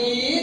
e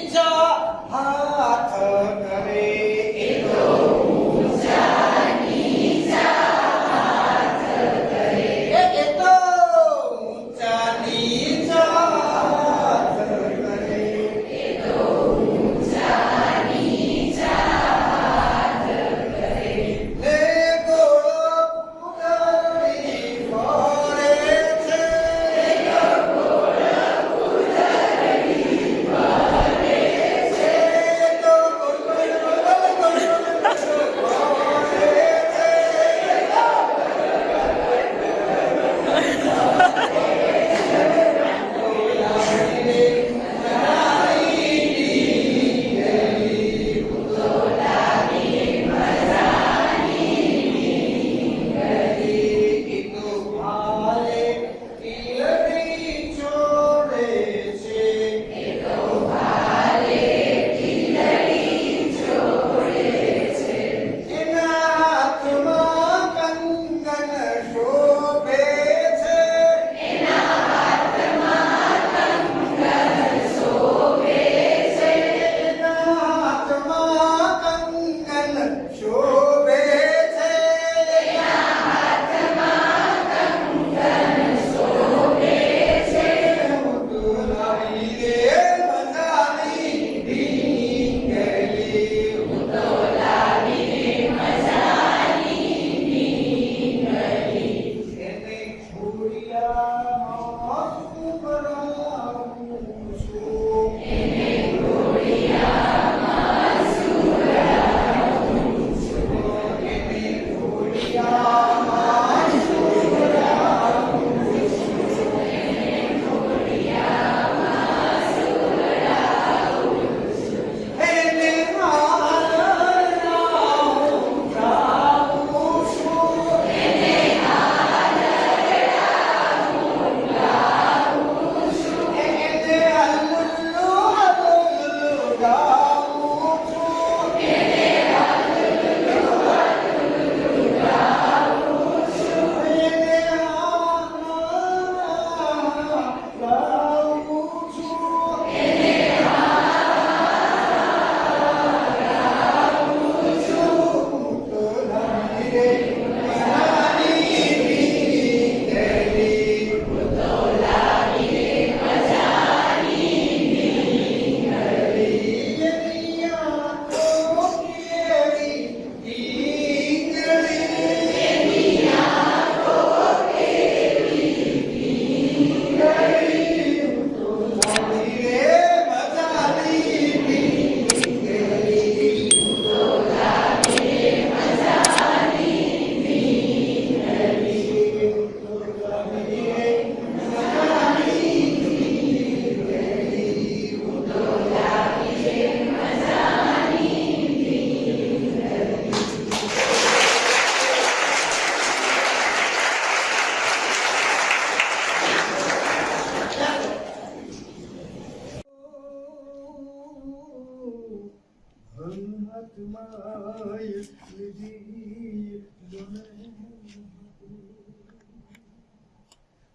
લીધી જોને.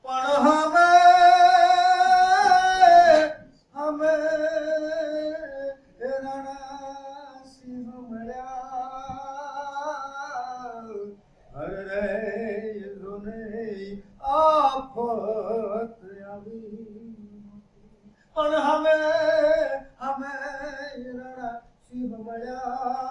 પણ અમે અમે રણાસિંહ મળ્યા અરે જોને આફત આવી પણ અમે અમે રણાસિંહ મળ્યા અરે જોને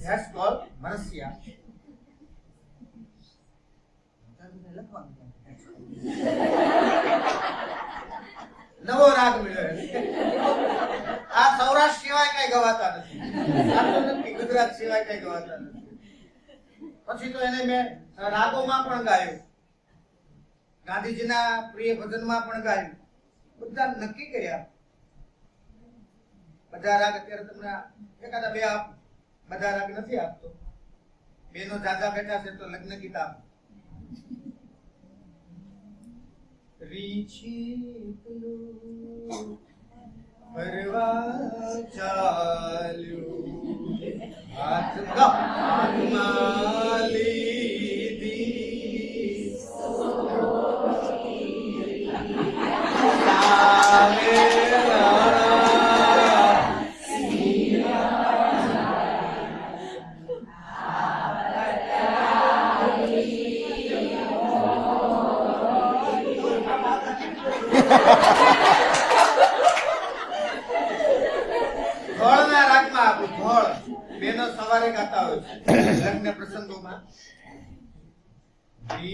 ધેટ્સ કોલ Manasya. નવો રાગ મેળવ્યો આ સૌરાષ્ટ્ર સિવાય કઈ ગવાતા નથી, ગુજરાત સિવાય કઈ ગવાતા નથી. પછી તો એને મેં રાગોમાં પણ ગાયું. ગાંધીજીના પ્રિય ભજનમાં પણ ગાયું. બધા નક્કી કર્યા. બધા રાગ અત્યારે તમને એકાદા બે આપ. બધા રંગ નથી આપતો. બેનો જાજા બેઠા છે તો લગ્ન ગીત આપ. ફરવા ચાલ્યું. હાથમાં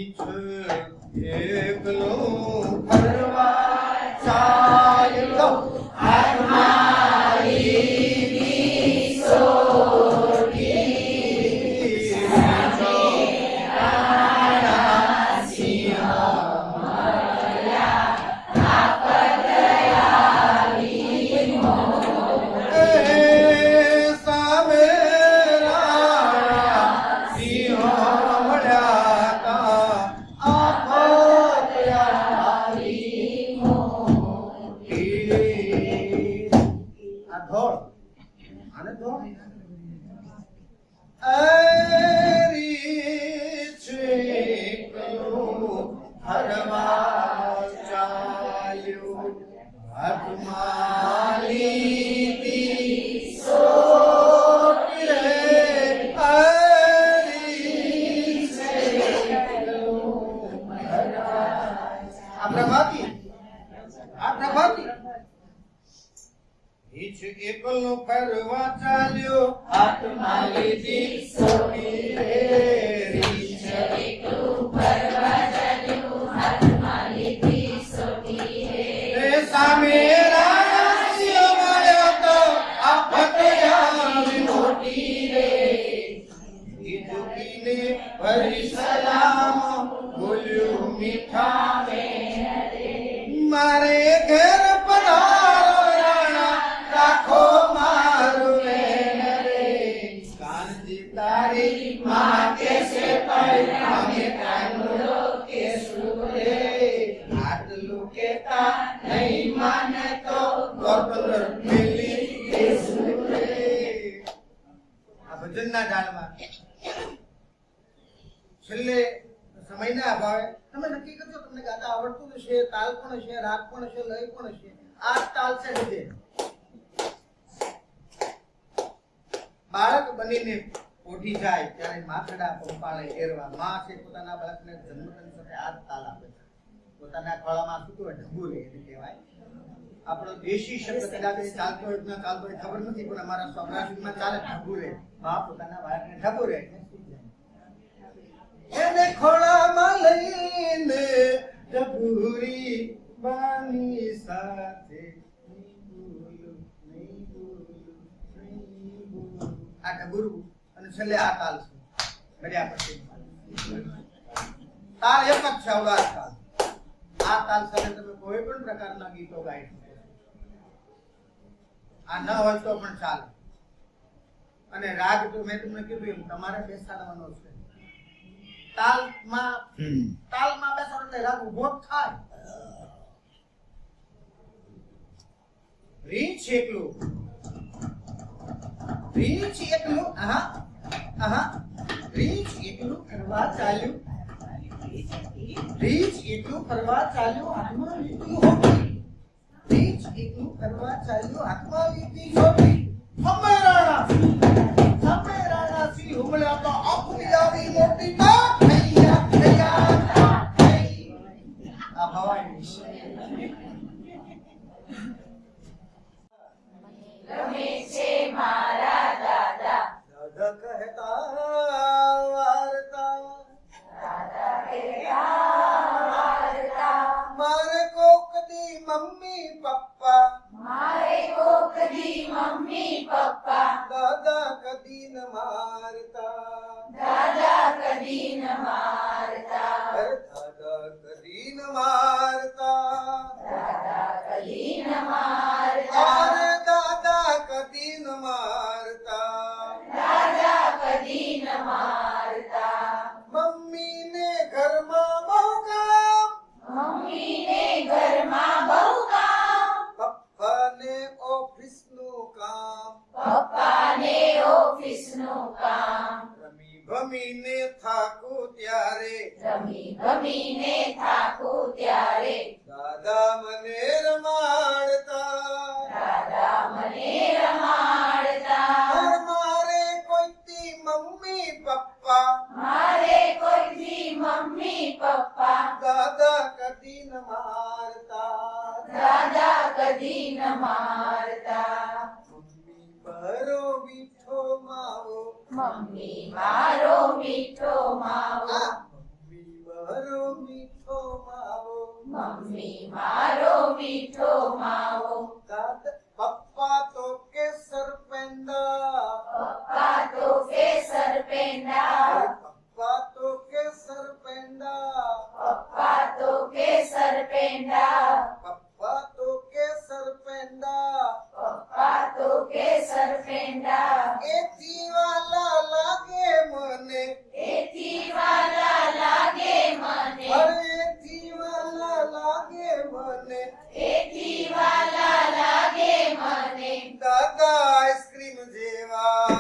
બીચ એકલો બાળક બનીને ઓઢી જાય ત્યારે માથડા પંપાળે એરવા. માં છે પોતાના બાળકને જન્મદન સાથે હાથ તાલ આપે છે. પોતાના ખોળામાં શું કહેવાય ઢબુરે એને કહેવાય. આપણો દેશી શબ્દ કદાચ ચાલતો હોય ના ચાલતો હોય ખબર નથી પણ અમારા સૌરાષ્ટ્રમાં ચાલે ઢબુરે માં પોતાના બાળકને ઢબુરે. એને ખોળામાં લઈને ડભુરી બાની સાથે બોલું. ગુરુ અને છેલ્લે આ તાલ છે. મળ્યા પછી. તાલ એક જ છે અવલાદ તાલ. આ તાલ સાથે તમે કોઈ પણ પ્રકારના ગીતો ગાઈ શકો આ ન હોય તો પણ ચાલે. અને રાગ તો મેં તમને કીધું એમ તમારે બેસાડવાનો છે. તાલમાં તાલમાં બેસાડો એટલે રાગ ઊભો થાય. રીંછ એકલું. રીંછ એટલું આહા આહા. રીંછ એટલું ફરવા ચાલ્યું. રીંછ એટલું ફરવા ચાલ્યું હાથમાં લીધી હોડી રીંછ એટલું ફરવા ચાલ્યું હાથમાં લીધી હોડી હમે રાણા હમે રાણા સી હુમલ્યા તો આપની આવી મોટી તા થઈયા થઈયા થઈ આ ભવાની દાદા પપ્પા મારે કોક દી મમ્મી પપ્પા દાદા કદી ન મારતા દાદા કદી ન કદી દાદા કદી ન મારતા મમ્મી બરો મીઠો માવો મમ્મી મારો મીઠો માવો મમ્મી બરો મીઠો માવો મમ્મી મારો મીઠો માવો દાદા પપ્પા તો કે સરપેંડા પપ્પા તો કેસર પેંડા પપ્પા તો કેસર પેંડા પપ્પા તો કેસર પેંડા પપ્પા તો કેસર પેંડા પપ્પા તો કેસર પેંડા એથી વાલા લાગે મને એથી વાલા લાગે મને એથી વાલા લાગે મને એથી વાલા લાગે મને દાદા આઈસ્ક્રીમ જેવા